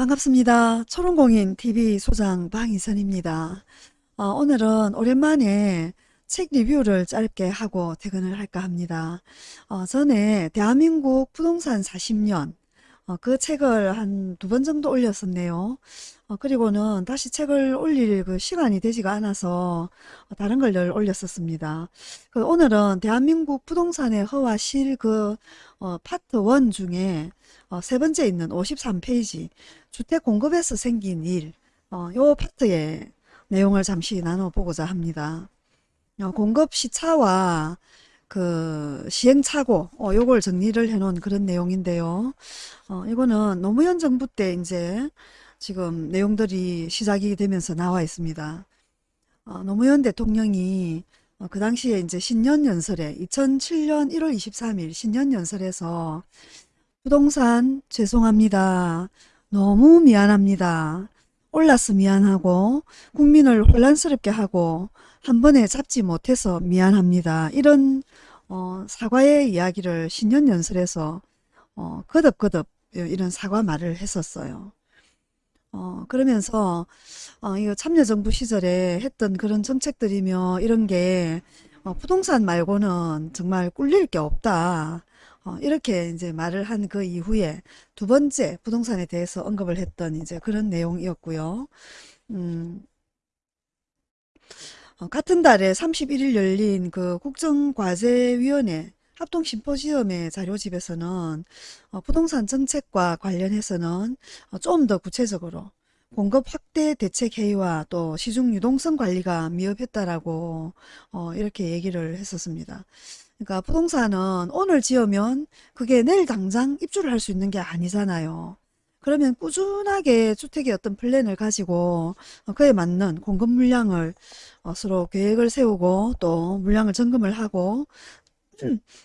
반갑습니다. 초롱공인 TV 소장 방희선입니다. 어, 오늘은 오랜만에 책 리뷰를 짧게 하고 퇴근을 할까 합니다. 어, 전에 대한민국 부동산 40년 어, 그 책을 한 두 번 정도 올렸었네요. 어, 그리고는 다시 책을 올릴 그 시간이 되지가 않아서 어, 다른 걸 늘 올렸었습니다. 그 오늘은 대한민국 부동산의 허와 실그 어, 파트 1 중에 어, 세 번째 있는 53페이지 주택 공급에서 생긴 일, 어, 요 파트의 내용을 잠시 나눠보고자 합니다. 어, 공급 시차와 그 시행착오 어, 요걸 정리를 해 놓은 그런 내용인데요. 어, 이거는 노무현 정부 때 이제 지금 내용들이 시작이 되면서 나와 있습니다. 어, 노무현 대통령이 어, 그 당시에 이제 신년연설에 2007년 1월 23일 신년연설에서 부동산 죄송합니다. 너무 미안합니다. 올라서 미안하고 국민을 혼란스럽게 하고 한 번에 잡지 못해서 미안합니다. 이런 어, 사과의 이야기를 신년 연설에서 어, 거듭거듭 이런 사과 말을 했었어요. 어, 그러면서 어, 이거 참여정부 시절에 했던 그런 정책들이며 이런 게 어, 부동산 말고는 정말 꿀릴 게 없다. 어, 이렇게 이제 말을 한 그 이후에 두 번째 부동산에 대해서 언급을 했던 이제 그런 내용이었고요. 음, 어, 같은 달에 31일 열린 그 국정과제위원회 합동 심포지엄의 자료집에서는 어, 부동산 정책과 관련해서는 어, 좀더 구체적으로 공급 확대 대책 회의와 또 시중 유동성 관리가 미흡했다라고 어, 이렇게 얘기를 했었습니다. 그러니까 부동산은 오늘 지으면 그게 내일 당장 입주를 할 수 있는 게 아니잖아요. 그러면 꾸준하게 주택의 어떤 플랜을 가지고 어, 그에 맞는 공급 물량을 어, 서로 계획을 세우고 또 물량을 점검을 하고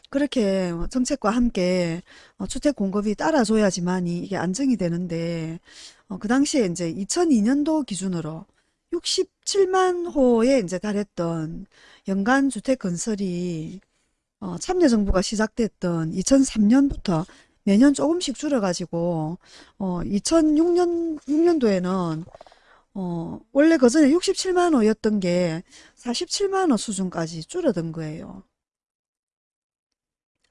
그렇게 정책과 함께 어, 주택 공급이 따라줘야지만이 이게 안정이 되는데 그 당시에 이제 2002년도 기준으로 67만 호에 이제 달했던 연간 주택 건설이 참여정부가 시작됐던 2003년부터 매년 조금씩 줄어가지고 어 2006년 6년도에는 어 원래 그 전에 67만 호였던 게 47만 호 수준까지 줄어든 거예요.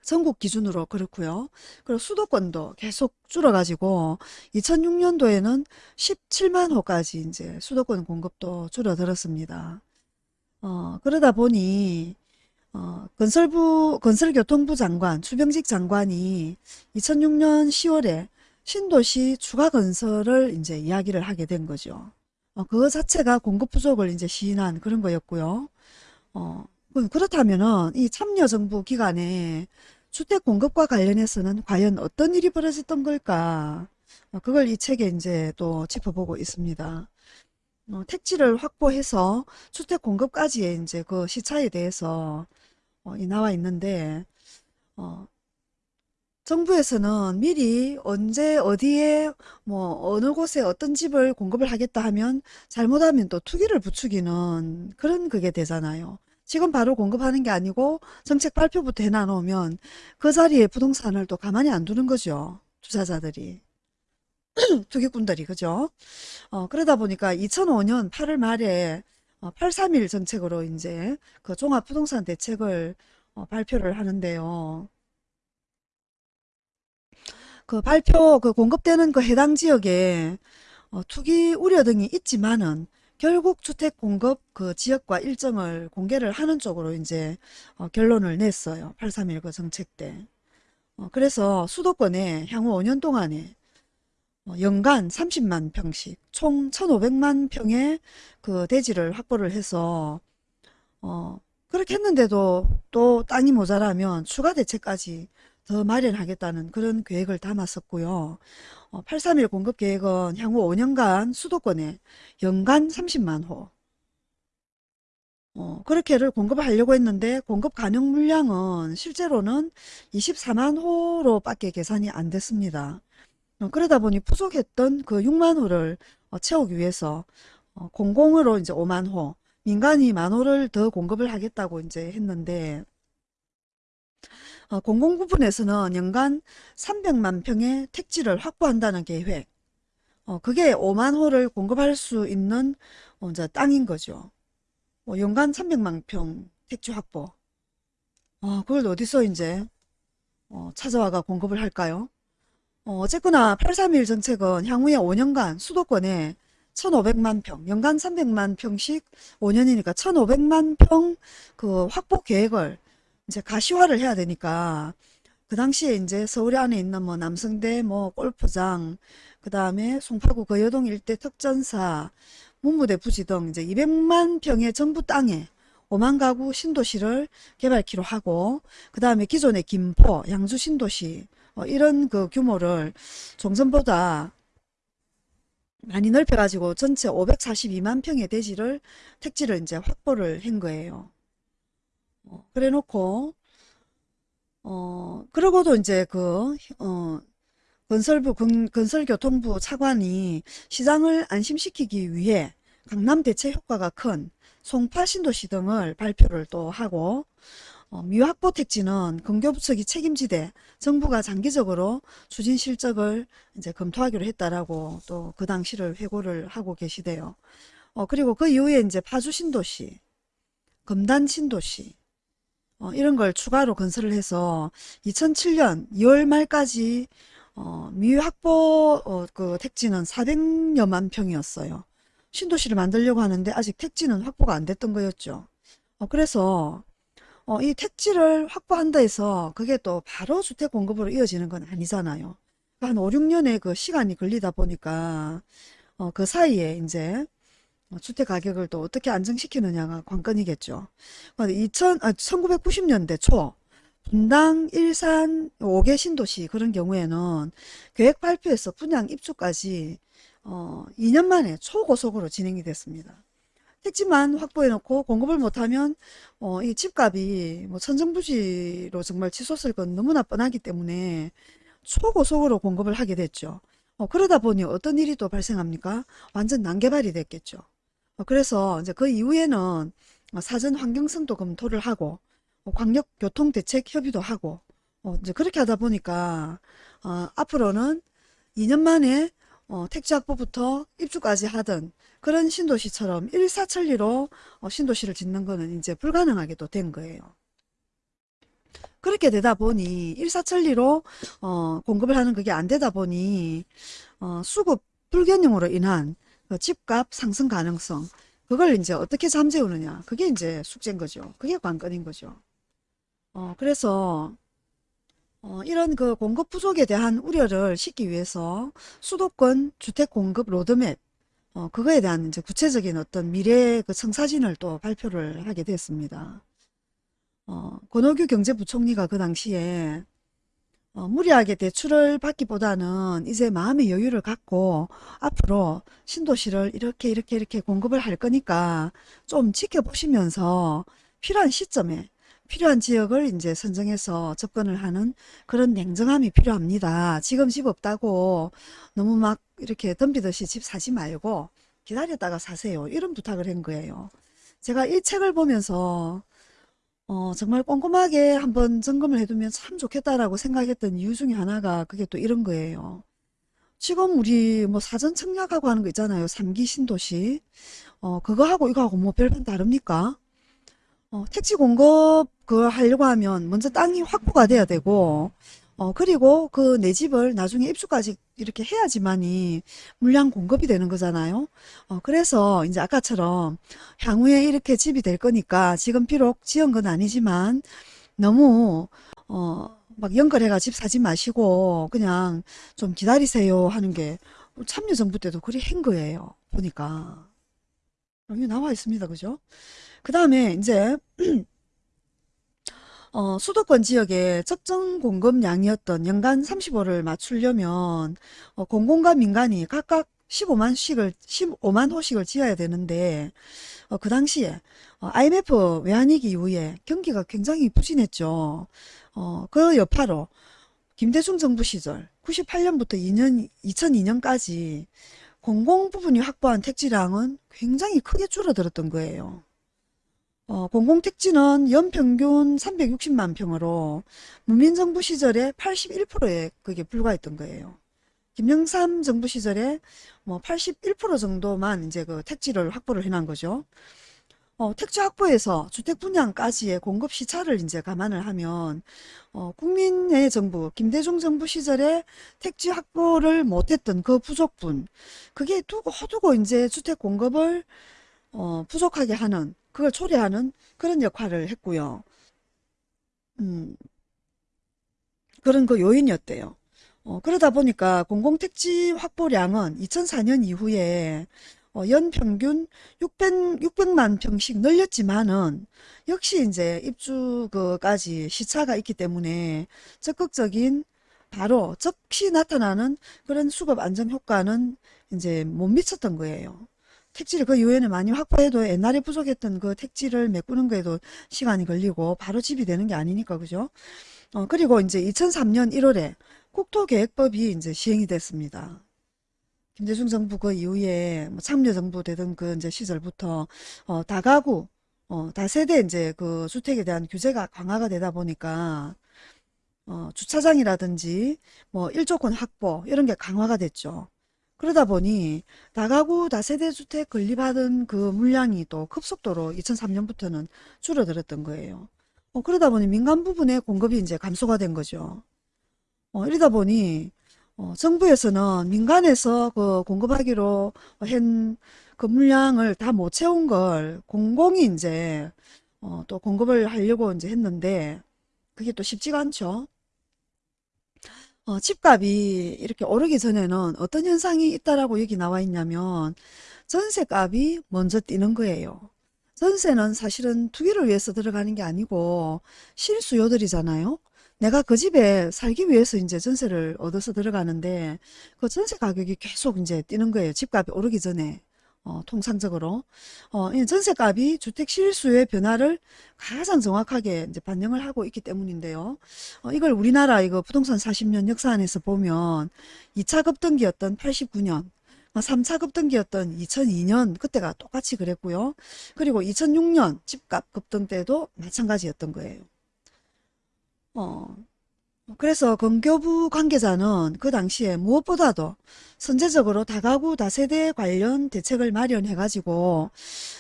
전국 기준으로 그렇고요. 그리고 수도권도 계속 줄어가지고 2006년도에는 17만 호까지 이제 수도권 공급도 줄어들었습니다. 어, 그러다 보니 어, 건설부, 건설교통부 장관, 추병직 장관이 2006년 10월에 신도시 추가 건설을 이제 이야기를 하게 된 거죠. 어, 그거 자체가 공급 부족을 이제 시인한 그런 거였고요. 어, 그렇다면은 이 참여정부 기간에 주택 공급과 관련해서는 과연 어떤 일이 벌어졌던 걸까? 어, 그걸 이 책에 이제 또 짚어보고 있습니다. 어, 택지를 확보해서 주택 공급까지의 이제 그 시차에 대해서 어, 나와 있는데 어, 정부에서는 미리 언제 어디에 뭐 어느 곳에 어떤 집을 공급을 하겠다 하면 잘못하면 또 투기를 부추기는 그런 그게 되잖아요. 지금 바로 공급하는 게 아니고 정책 발표부터 해놔놓으면 그 자리에 부동산을 또 가만히 안 두는 거죠. 투자자들이. 투기꾼들이 그죠? 어, 그러다 보니까 2005년 8월 말에 831 어, 정책으로 이제 그 종합부동산 대책을 어, 발표를 하는데요. 그 발표 그 공급되는 그 해당 지역에 어, 투기 우려 등이 있지만은 결국 주택 공급 그 지역과 일정을 공개를 하는 쪽으로 이제 어, 결론을 냈어요. 831 그 정책 때. 어, 그래서 수도권에 향후 5년 동안에 어, 연간 30만 평씩 총 1,500만 평의 그 대지를 확보를 해서 어 그렇게 했는데도 또 땅이 모자라면 추가 대책까지 더 마련하겠다는 그런 계획을 담았었고요. 어, 831 공급 계획은 향후 5년간 수도권에 연간 30만 호 어, 그렇게를 공급을 하려고 했는데 공급 가능 물량은 실제로는 24만 호로 밖에 계산이 안 됐습니다. 어, 그러다 보니 부족했던 그 6만 호를 어, 채우기 위해서 어, 공공으로 이제 5만 호, 민간이 만 호를 더 공급을 하겠다고 이제 했는데 공공 부분에서는 연간 300만 평의 택지를 확보한다는 계획 어, 그게 5만 호를 공급할 수 있는 어, 이제 땅인 거죠. 뭐 연간 300만 평 택지 확보. 어, 그걸 어디서 이제 어, 찾아와가 공급을 할까요? 어, 어쨌거나 831 정책은 향후에 5년간 수도권에 1,500만 평, 연간 300만 평씩 5년이니까 1,500만 평 그 확보 계획을 이제 가시화를 해야 되니까 그 당시에 이제 서울 안에 있는 뭐 남성대 뭐 골프장 그 다음에 송파구 거여동 일대 특전사 문무대 부지 등 이제 200만 평의 정부 땅에 5만 가구 신도시를 개발키로 하고 그 다음에 기존의 김포, 양주 신도시 어, 이런 그 규모를 종전보다 많이 넓혀가지고 전체 542만 평의 대지를 택지를 이제 확보를 한 거예요. 어, 그래 놓고 어 그러고도 이제 그 어, 건설부 건, 건설교통부 차관이 시장을 안심시키기 위해 강남 대체 효과가 큰 송파 신도시 등을 발표를 또 하고 어, 미확보 택지는 근교부처기 책임지되 정부가 장기적으로 추진 실적을 이제 검토하기로 했다라고 또 그 당시를 회고를 하고 계시대요. 어, 그리고 그 이후에 이제 파주 신도시, 금단 신도시, 어, 이런 걸 추가로 건설을 해서 2007년 2월 말까지 어, 미확보 어, 그 택지는 400여만 평이었어요. 신도시를 만들려고 하는데 아직 택지는 확보가 안 됐던 거였죠. 어, 그래서 어, 이 택지를 확보한다 해서 그게 또 바로 주택 공급으로 이어지는 건 아니잖아요. 한 5, 6년의 그 시간이 걸리다 보니까 어, 그 사이에 이제 주택 가격을 또 어떻게 안정시키느냐가 관건이겠죠. 2000, 아, 1990년대 초 분당, 일산, 5개 신도시 그런 경우에는 계획 발표에서 분양 입주까지 어, 2년 만에 초고속으로 진행이 됐습니다. 택지만 확보해놓고 공급을 못하면 어, 이 집값이 뭐 천정부지로 정말 치솟을 건 너무나 뻔하기 때문에 초고속으로 공급을 하게 됐죠. 어, 그러다 보니 어떤 일이 또 발생합니까? 완전 난개발이 됐겠죠. 어, 그래서 이제 그 이후에는 어, 사전 환경성도 검토를 하고 어, 광역교통대책 협의도 하고 어, 이제 그렇게 하다 보니까 어, 앞으로는 2년 만에 어, 택지 확보부터 입주까지 하던 그런 신도시처럼 일사천리로 어, 신도시를 짓는 거는 이제 불가능하게 또 된 거예요. 그렇게 되다 보니 일사천리로 어, 공급을 하는 그게 안 되다 보니 어, 수급 불균형으로 인한 그 집값 상승 가능성 그걸 이제 어떻게 잠재우느냐 그게 이제 숙제인 거죠. 그게 관건인 거죠. 어, 그래서 어, 이런 그 공급 부족에 대한 우려를 싣기 위해서 수도권 주택 공급 로드맵 어, 그거에 대한 이제 구체적인 어떤 미래 그 청사진을 또 발표를 하게 됐습니다. 어, 권오규 경제부총리가 그 당시에 어, 무리하게 대출을 받기보다는 이제 마음의 여유를 갖고 앞으로 신도시를 이렇게 이렇게 이렇게 공급을 할 거니까 좀 지켜보시면서 필요한 시점에 필요한 지역을 이제 선정해서 접근을 하는 그런 냉정함이 필요합니다. 지금 집 없다고 너무 막 이렇게 덤비듯이 집 사지 말고 기다렸다가 사세요. 이런 부탁을 한 거예요. 제가 이 책을 보면서 어, 정말 꼼꼼하게 한번 점검을 해두면 참 좋겠다라고 생각했던 이유 중에 하나가 그게 또 이런 거예요. 지금 우리 뭐 사전 청약하고 하는 거 있잖아요. 3기 신도시. 어, 그거하고 이거하고 뭐 별반 다릅니까? 어, 택지 공급 그 하려고 하면 먼저 땅이 확보가 돼야 되고 어, 그리고 그 내 집을 나중에 입주까지 이렇게 해야지만이 물량 공급이 되는 거잖아요. 어, 그래서 이제 아까처럼 향후에 이렇게 집이 될 거니까 지금 비록 지은 건 아니지만 너무 어, 막 연결해가 집 사지 마시고 그냥 좀 기다리세요 하는 게 참여정부 때도 그리 한 거예요. 보니까. 여기 나와 있습니다. 그죠? 그 다음에 이제 어, 수도권 지역의 적정 공급량이었던 연간 35를 맞추려면 어, 공공과 민간이 각각 15만씩을 15만 호씩을 지어야 되는데 어, 그 당시에 어, IMF 외환위기 이후에 경기가 굉장히 부진했죠. 어, 그 여파로 김대중 정부 시절 98년부터 2년 2002년까지 공공 부분이 확보한 택지량은 굉장히 크게 줄어들었던 거예요. 어, 공공택지는 연평균 360만 평으로 문민정부 시절에 81%에 그게 불과했던 거예요. 김영삼 정부 시절에 뭐 81% 정도만 이제 그 택지를 확보를 해놓은 거죠. 어, 택지 확보에서 주택 분양까지의 공급 시차를 이제 감안을 하면 어, 국민의 정부 김대중 정부 시절에 택지 확보를 못했던 그 부족분 그게 두고 두고 이제 주택 공급을 어, 부족하게 하는 그걸 초래하는 그런 역할을 했고요. 음, 그런 그 요인이었대요. 어, 그러다 보니까 공공택지 확보량은 2004년 이후에 어, 연평균 600, 600만 평씩 늘렸지만은 역시 이제 입주 그까지 시차가 있기 때문에 적극적인 바로 즉시 나타나는 그런 수급 안정 효과는 이제 못 미쳤던 거예요. 택지를 그 이후에는 많이 확보해도 옛날에 부족했던 그 택지를 메꾸는 거에도 시간이 걸리고 바로 집이 되는 게 아니니까 그죠? 어, 그리고 이제 2003년 1월에 국토계획법이 이제 시행이 됐습니다. 김대중 정부 그 이후에 뭐 참여정부 되던 그 이제 시절부터 어, 다가구, 어, 다세대 이제 그 주택에 대한 규제가 강화가 되다 보니까 어, 주차장이라든지 뭐 일조권 확보 이런 게 강화가 됐죠. 그러다 보니 다가구 다세대 주택 건립하던 그 물량이 또 급속도로 2003년부터는 줄어들었던 거예요. 어, 그러다 보니 민간 부분의 공급이 이제 감소가 된 거죠. 어, 이러다 보니 어, 정부에서는 민간에서 그 공급하기로 한 그 물량을 다 못 채운 걸 공공이 이제 어, 또 공급을 하려고 이제 했는데 그게 또 쉽지가 않죠. 어, 집값이 이렇게 오르기 전에는 어떤 현상이 있다라고 여기 나와 있냐면 전세값이 먼저 뛰는 거예요. 전세는 사실은 투기를 위해서 들어가는 게 아니고 실수요들이잖아요. 내가 그 집에 살기 위해서 이제 전세를 얻어서 들어가는데 그 전세 가격이 계속 이제 뛰는 거예요. 집값이 오르기 전에. 어, 통상적으로 어, 이 전세값이 주택 실수요의 변화를 가장 정확하게 이제 반영을 하고 있기 때문인데요. 어, 이걸 우리나라 이거 부동산 40년 역사 안에서 보면 2차 급등기였던 89년 3차 급등기였던 2002년 그때가 똑같이 그랬고요. 그리고 2006년 집값 급등 때도 마찬가지였던 거예요. 어, 그래서 건교부 관계자는 그 당시에 무엇보다도 선제적으로 다가구 다세대 관련 대책을 마련해 가지고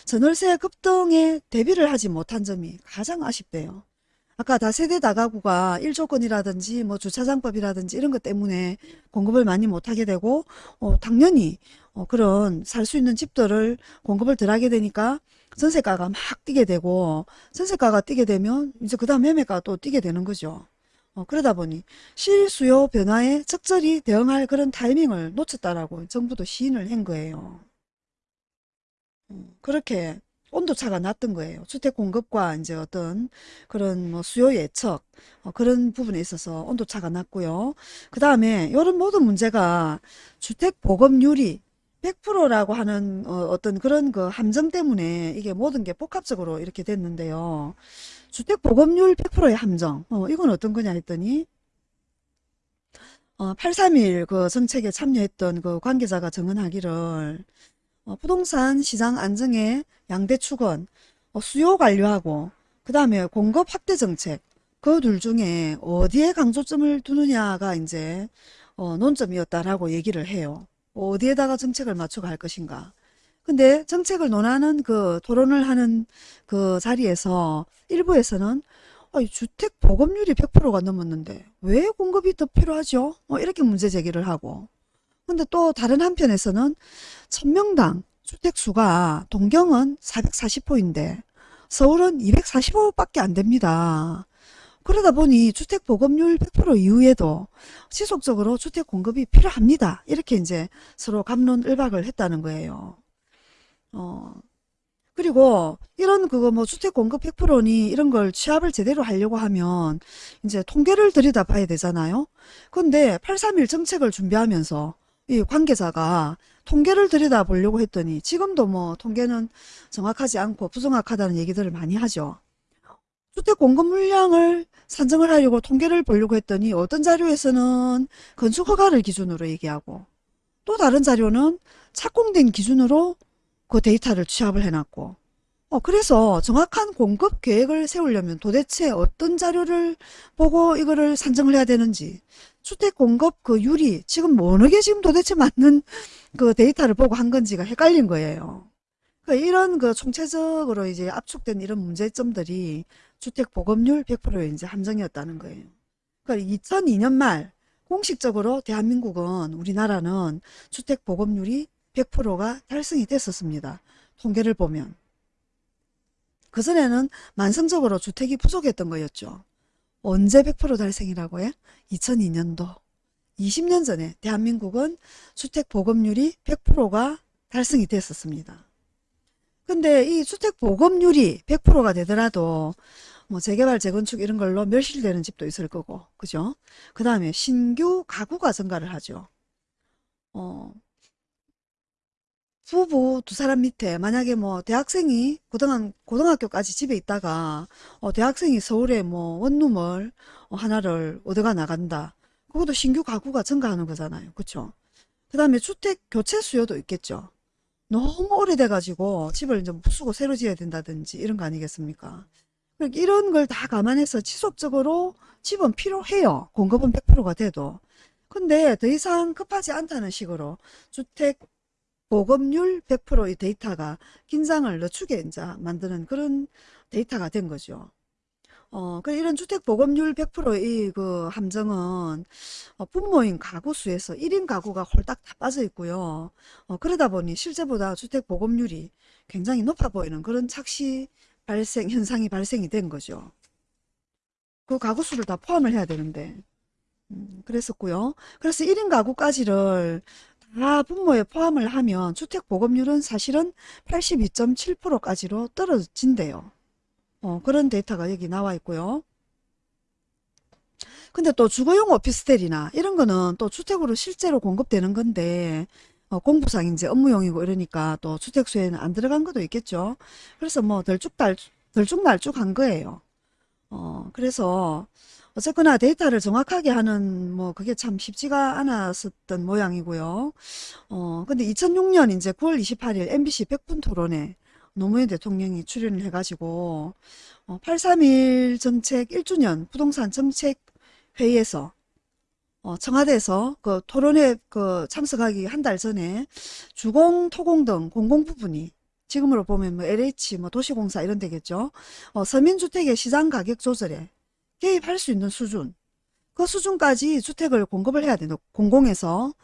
전월세 급등에 대비를 하지 못한 점이 가장 아쉽대요. 아까 다세대 다가구가 일조권이라든지 뭐 주차장법이라든지 이런 것 때문에 공급을 많이 못하게 되고 어, 당연히 어, 그런 살 수 있는 집들을 공급을 덜 하게 되니까 전세가가 막 뛰게 되고 전세가가 뛰게 되면 이제 그 다음 매매가 또 뛰게 되는 거죠. 어, 그러다 보니 실수요 변화에 적절히 대응할 그런 타이밍을 놓쳤다라고 정부도 시인을 한 거예요. 음, 그렇게 온도차가 났던 거예요. 주택 공급과 이제 어떤 그런 뭐 수요 예측 어, 그런 부분에 있어서 온도차가 났고요. 그 다음에 이런 모든 문제가 주택 보급률이 100%라고 하는 어, 떤 그런 그 함정 때문에 이게 모든 게 복합적으로 이렇게 됐는데요. 주택 보급률 100%의 함정. 어, 이건 어떤 거냐 했더니 어, 831그 정책에 참여했던 그 관계자가 정언하기를 어, 부동산 시장 안정의 양대 축은 어, 수요 관리하고 그 다음에 공급 확대 정책 그 둘 중에 어디에 강조점을 두느냐가 이제 어, 논점이었다라고 얘기를 해요. 어디에다가 정책을 맞춰 갈 것인가. 근데 정책을 논하는 그 토론을 하는 그 자리에서 일부에서는 어, 주택 보급률이 100%가 넘었는데 왜 공급이 더 필요하죠? 어, 이렇게 문제 제기를 하고 근데 또 다른 한편에서는 천명당 주택수가 동경은 440호인데 서울은 245밖에 안 됩니다. 그러다 보니 주택 보급률 100% 이후에도 지속적으로 주택 공급이 필요합니다. 이렇게 이제 서로 감론을박을 했다는 거예요. 어, 그리고 이런 그거 뭐 주택 공급 100%니 이런 걸 취합을 제대로 하려고 하면 이제 통계를 들여다 봐야 되잖아요. 근데 831 정책을 준비하면서 이 관계자가 통계를 들여다 보려고 했더니 지금도 뭐 통계는 정확하지 않고 부정확하다는 얘기들을 많이 하죠. 주택 공급 물량을 산정을 하려고 통계를 보려고 했더니 어떤 자료에서는 건축 허가를 기준으로 얘기하고 또 다른 자료는 착공된 기준으로 그 데이터를 취합을 해놨고 어, 그래서 정확한 공급 계획을 세우려면 도대체 어떤 자료를 보고 이거를 산정을 해야 되는지 주택 공급 그 유리 지금 뭐 어느 게 지금 도대체 맞는 그 데이터를 보고 한 건지가 헷갈린 거예요. 그 이런 그 총체적으로 이제 압축된 이런 문제점들이 주택 보급률 100%에 이제 함정이었다는 거예요. 그러니까 2002년 말 공식적으로 대한민국은 우리나라는 주택 보급률이 100%가 달성이 됐었습니다. 통계를 보면. 그전에는 만성적으로 주택이 부족했던 거였죠. 언제 100% 달성이라고 해? 2002년도. 20년 전에 대한민국은 주택 보급률이 100%가 달성이 됐었습니다. 근데 이 주택 보급률이 100%가 되더라도 뭐 재개발, 재건축 이런 걸로 멸실되는 집도 있을 거고, 그죠? 그 다음에 신규 가구가 증가를 하죠. 어, 부부 두 사람 밑에 만약에 뭐 대학생이 고등학, 고등학교까지 집에 있다가 어, 대학생이 서울에 뭐 원룸을 어, 하나를 얻어가 나간다. 그것도 신규 가구가 증가하는 거잖아요. 그쵸? 그 다음에 주택 교체 수요도 있겠죠. 너무 오래돼가지고 집을 좀 부수고 새로 지어야 된다든지 이런 거 아니겠습니까? 그러니까 이런 걸 다 감안해서 지속적으로 집은 필요해요. 공급은 100%가 돼도. 근데 더 이상 급하지 않다는 식으로 주택 보급률 100%의 데이터가 긴장을 늦추게 이제 만드는 그런 데이터가 된 거죠. 어, 그 이런 주택 보급률 100%의 그 함정은 어, 분모인 가구 수에서 1인 가구가 홀딱 다 빠져 있고요. 어, 그러다 보니 실제보다 주택 보급률이 굉장히 높아 보이는 그런 착시 발생 현상이 발생이 된 거죠. 그 가구 수를 다 포함을 해야 되는데 음, 그랬었고요. 그래서 1인 가구까지를 다 분모에 포함을 하면 주택 보급률은 사실은 82.7%까지로 떨어진대요. 어, 그런 데이터가 여기 나와 있고요. 근데 또 주거용 오피스텔이나 이런 거는 또 주택으로 실제로 공급되는 건데 어, 공부상 이제 업무용이고 이러니까 또 주택수에는 안 들어간 것도 있겠죠. 그래서 뭐 덜쭉달 덜쭉날쭉한 거예요. 어, 그래서 어쨌거나 데이터를 정확하게 하는 뭐 그게 참 쉽지가 않았었던 모양이고요. 어, 근데 2006년 이제 9월 28일 MBC 100분 토론에 노무현 대통령이 출연을 해가지고 어, 831 정책 1주년 부동산 정책 회의에서 어, 청와대에서 그 토론회 그 참석하기 한 달 전에 주공, 토공 등 공공 부분이 지금으로 보면 뭐 LH, 뭐 도시공사 이런 데겠죠. 어, 서민주택의 시장 가격 조절에 개입할 수 있는 수준, 그 수준까지 주택을 공급을 해야 되는 공공에서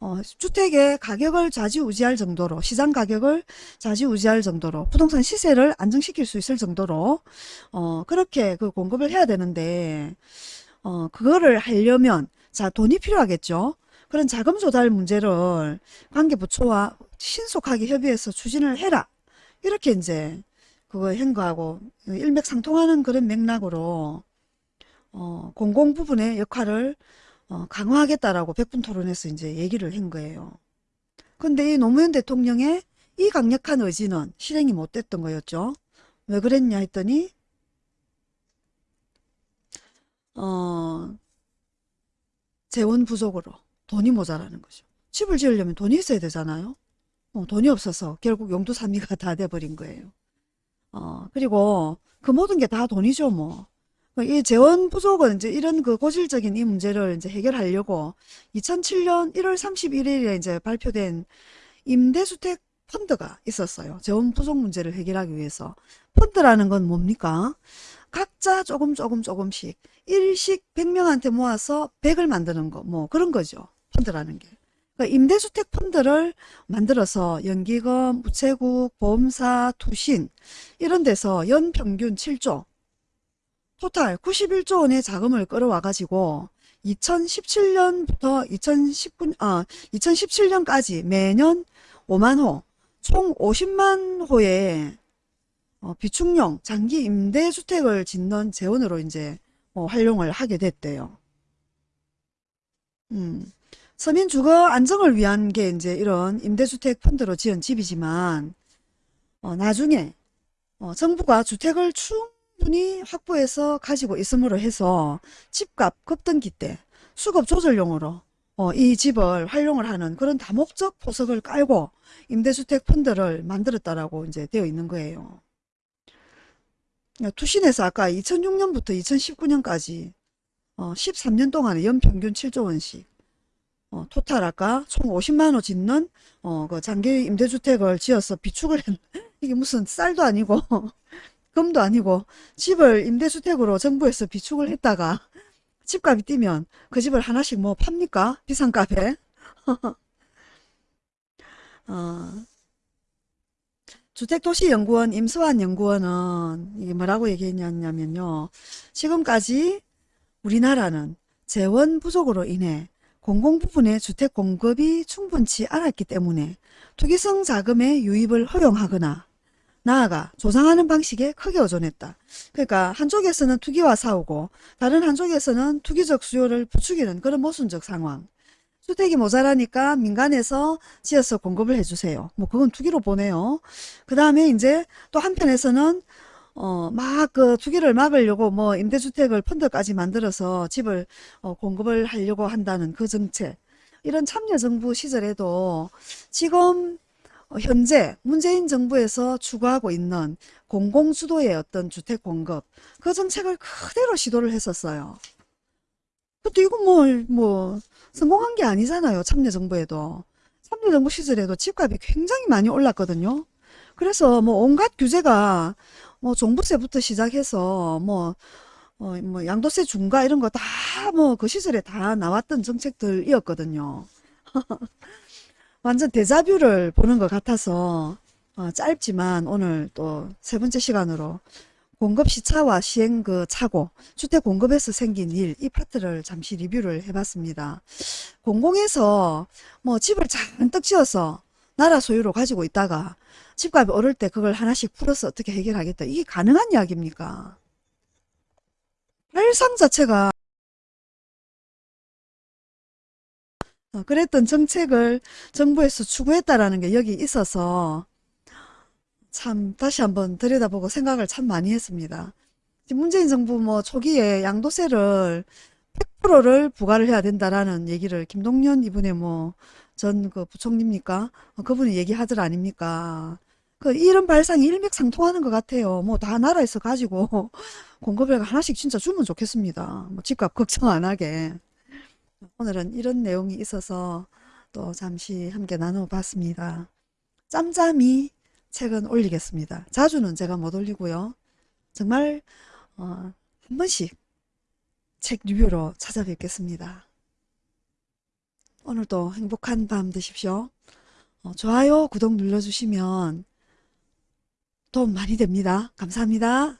어, 주택의 가격을 좌지우지할 정도로 시장 가격을 좌지우지할 정도로 부동산 시세를 안정시킬 수 있을 정도로 어, 그렇게 그 공급을 해야 되는데 어, 그거를 하려면 자 돈이 필요하겠죠. 그런 자금 조달 문제를 관계부처와 신속하게 협의해서 추진을 해라. 이렇게 이제 그거 행거하고 일맥상통하는 그런 맥락으로 어, 공공 부분의 역할을 어, 강화하겠다라고 백분 토론에서 이제 얘기를 한 거예요. 근데 이 노무현 대통령의 이 강력한 의지는 실행이 못 됐던 거였죠. 왜 그랬냐 했더니 어, 재원 부족으로 돈이 모자라는 거죠. 집을 지으려면 돈이 있어야 되잖아요. 어, 돈이 없어서 결국 용두삼미가 다 돼버린 거예요. 어, 그리고 그 모든 게 다 돈이죠, 뭐. 이 재원 부족은 이제 이런 그 고질적인 이 문제를 이제 해결하려고 2007년 1월 31일에 이제 발표된 임대주택 펀드가 있었어요. 재원 부족 문제를 해결하기 위해서. 펀드라는 건 뭡니까? 각자 조금 조금 조금씩 일식 100명한테 모아서 100을 만드는 거 뭐 그런 거죠. 펀드라는 게. 그러니까 임대주택 펀드를 만들어서 연기금, 우체국, 보험사, 투신 이런 데서 연평균 7조 토탈 91조 원의 자금을 끌어와 가지고 2017년부터 2019, 아, 2017년까지 매년 5만 호, 총 50만 호의 어, 비축용 장기 임대주택을 짓는 재원으로 이제 어, 활용을 하게 됐대요. 음, 서민 주거 안정을 위한 게 이제 이런 임대주택 펀드로 지은 집이지만 어, 나중에 어, 정부가 주택을 충 분히 확보해서 가지고 있음으로 해서 집값 급등기 때 수급 조절용으로 어, 이 집을 활용을 하는 그런 다목적 포석을 깔고 임대주택 펀드를 만들었다라고 이제 되어 있는 거예요. 투신에서 아까 2006년부터 2019년까지 어, 13년 동안에 연평균 7조 원씩 어, 토탈할까 총 50만 원 짓는 어, 그 장기 임대주택을 지어서 비축을 했 이게 무슨 쌀도 아니고 금도 아니고 집을 임대주택으로 정부에서 비축을 했다가 집값이 뛰면 그 집을 하나씩 뭐 팝니까? 비싼 값에 어, 주택도시연구원 임수환 연구원은 이게 뭐라고 얘기했냐면요. 지금까지 우리나라는 재원 부족으로 인해 공공 부분의 주택 공급이 충분치 않았기 때문에 투기성 자금의 유입을 허용하거나 나아가 조장하는 방식에 크게 의존했다. 그러니까 한쪽에서는 투기와 싸우고 다른 한쪽에서는 투기적 수요를 부추기는 그런 모순적 상황. 주택이 모자라니까 민간에서 지어서 공급을 해주세요. 뭐 그건 투기로 보내요. 그 다음에 이제 또 한편에서는 어, 막 그 투기를 막으려고 뭐 임대주택을 펀드까지 만들어서 집을 어, 공급을 하려고 한다는 그 정책. 이런 참여정부 시절에도 지금 어, 현재 문재인 정부에서 추구하고 있는 공공주도의 어떤 주택 공급 그 정책을 그대로 시도를 했었어요. 근데 이거 뭐, 뭐, 성공한 게 아니잖아요. 참여정부에도. 참여정부 시절에도 집값이 굉장히 많이 올랐거든요. 그래서 뭐 온갖 규제가 뭐 종부세부터 시작해서 뭐, 어, 뭐 양도세 중과 이런 거 다 뭐 그 시절에 다 나왔던 정책들이었거든요. 완전 데자뷰를 보는 것 같아서 어, 짧지만 오늘 또 세 번째 시간으로 공급 시차와 시행 그 차고 주택 공급에서 생긴 일 이 파트를 잠시 리뷰를 해봤습니다. 공공에서 뭐 집을 잔뜩 지어서 나라 소유로 가지고 있다가 집값이 오를 때 그걸 하나씩 풀어서 어떻게 해결하겠다. 이게 가능한 이야기입니까? 발상 자체가 그랬던 정책을 정부에서 추구했다라는 게 여기 있어서 참 다시 한번 들여다보고 생각을 참 많이 했습니다. 문재인 정부 뭐 초기에 양도세를 100%를 부과를 해야 된다라는 얘기를 김동연 이분의 뭐 전 그 부총리입니까? 어, 그분이 얘기하들 아닙니까? 그 이런 발상이 일맥상통하는 것 같아요. 뭐 다 나라에서 가지고 공급을 하나씩 진짜 주면 좋겠습니다. 뭐 집값 걱정 안 하게. 오늘은 이런 내용이 있어서 또 잠시 함께 나눠봤습니다. 짬짬이 책은 올리겠습니다. 자주는 제가 못 올리고요. 정말 어, 한 번씩 책 리뷰로 찾아뵙겠습니다. 오늘도 행복한 밤 되십시오. 어, 좋아요, 구독 눌러주시면 도움 많이 됩니다. 감사합니다.